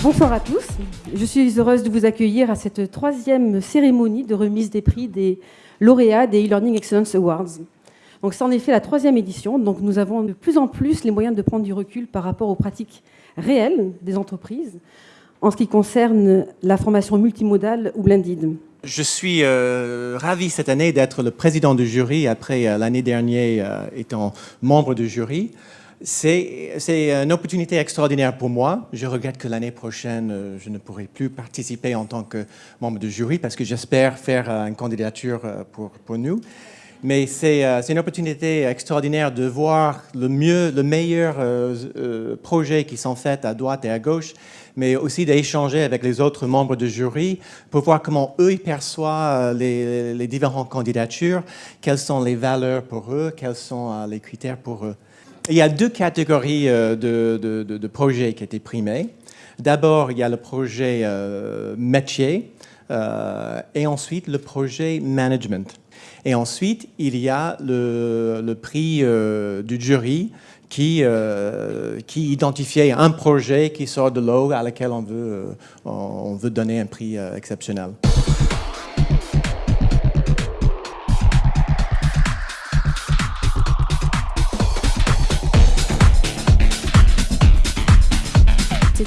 Bonsoir à tous. Je suis heureuse de vous accueillir à cette troisième cérémonie de remise des prix des lauréats des e-Learning Excellence Awards. Donc c'est en effet la troisième édition, donc nous avons de plus en plus les moyens de prendre du recul par rapport aux pratiques réelles des entreprises en ce qui concerne la formation multimodale ou blended. Je suis euh, ravi cette année d'être le président du jury après euh, l'année dernière euh, étant membre du jury. C'est une opportunité extraordinaire pour moi. Je regrette que l'année prochaine, euh, je ne pourrai plus participer en tant que membre du jury parce que j'espère faire euh, une candidature euh, pour, nous. Mais c'est une opportunité extraordinaire de voir le mieux, le meilleur projets qui sont faits à droite et à gauche, mais aussi d'échanger avec les autres membres du jury pour voir comment eux perçoivent les, les différentes candidatures, quelles sont les valeurs pour eux, quels sont les critères pour eux. Il y a deux catégories euh, de, de, de, projets qui étaient primés. D'abord, il y a le projet euh, métier euh, et ensuite le projet management. Et ensuite, il y a le, le prix euh, du jury qui, euh, qui identifiait un projet qui sort de l'eau à laquelle on veut, on veut donner un prix exceptionnel.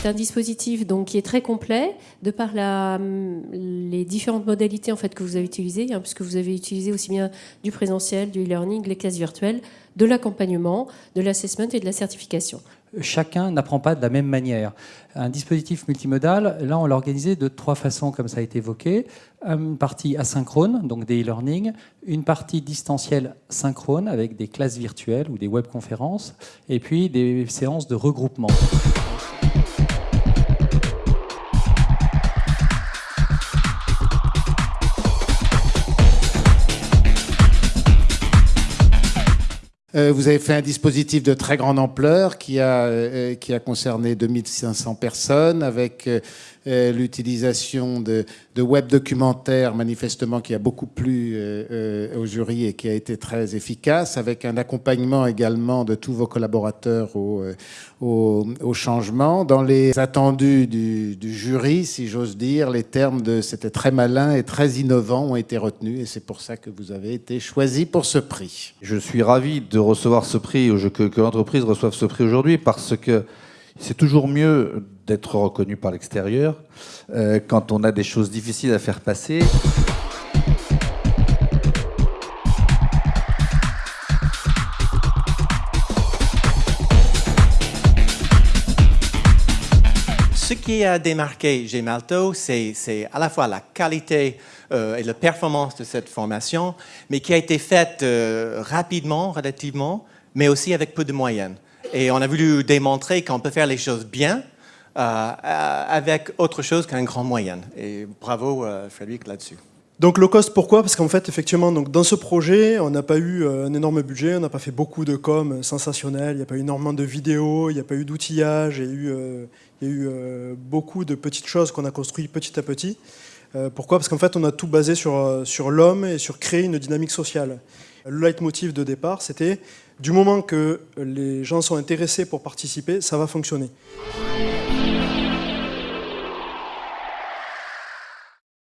C'est un dispositif donc, qui est très complet de par les différentes modalités en fait, que vous avez utilisées, hein, puisque vous avez utilisé aussi bien du présentiel, du e-learning, les classes virtuelles, de l'accompagnement, de l'assessment et de la certification. Chacun n'apprend pas de la même manière. Un dispositif multimodal, là, on l'a organisé de trois façons, comme ça a été évoqué. Une partie asynchrone, donc des e-learning, une partie distancielle synchrone, avec des classes virtuelles ou des webconférences, et puis des séances de regroupement. Vous avez fait un dispositif de très grande ampleur qui a, euh, qui a concerné 2500 personnes avec euh, euh, l'utilisation de, web documentaires, manifestement qui a beaucoup plu euh, euh, au jury et qui a été très efficace, avec un accompagnement également de tous vos collaborateurs au, au, au changement. Dans les attendus du, du jury, si j'ose dire, les termes de c'était très malin et très innovant ont été retenus et c'est pour ça que vous avez été choisi pour ce prix. Je suis ravi de recevoir ce prix, que, que l'entreprise reçoive ce prix aujourd'hui parce que c'est toujours mieux d'être reconnu par l'extérieur euh, quand on a des choses difficiles à faire passer. Ce qui a démarqué Gemalto, c'est à la fois la qualité euh, et la performance de cette formation, mais qui a été faite euh, rapidement, relativement, mais aussi avec peu de moyens. Et on a voulu démontrer qu'on peut faire les choses bien euh, avec autre chose qu'un grand moyen. Et bravo Frédéric là-dessus. Donc low cost, pourquoi? Parce qu'en fait, effectivement, donc, dans ce projet, on n'a pas eu euh, un énorme budget, on n'a pas fait beaucoup de com sensationnel, il n'y a pas eu énormément de vidéos, il n'y a pas eu d'outillage, il y a eu, euh, y a eu euh, beaucoup de petites choses qu'on a construites petit à petit. Euh, pourquoi? Parce qu'en fait, on a tout basé sur, sur l'homme et sur créer une dynamique sociale. Le leitmotiv de départ, c'était du moment que les gens sont intéressés pour participer, ça va fonctionner.